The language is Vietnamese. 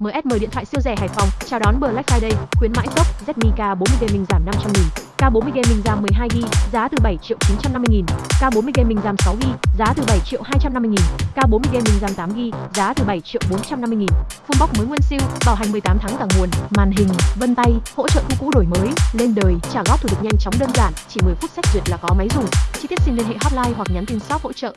MSM điện thoại siêu rẻ Hải Phòng chào đón Black Friday, khuyến mãi tốc Redmi K40 Gaming giảm 500 000 K40 Gaming RAM 12GB, giá từ 7 triệu 950 000 K40 Gaming RAM 6GB, giá từ 7 triệu 250 000 K40 Gaming RAM 8GB, giá từ 7 triệu 450 000 Full box mới nguyên siêu, bảo hành 18 tháng cả nguồn, màn hình, vân tay, hỗ trợ thu cũ đổi mới, lên đời, trả góp thủ tục nhanh chóng đơn giản, chỉ 10 phút xét duyệt là có máy dùng. Chi tiết xin liên hệ hotline hoặc nhắn tin shop hỗ trợ.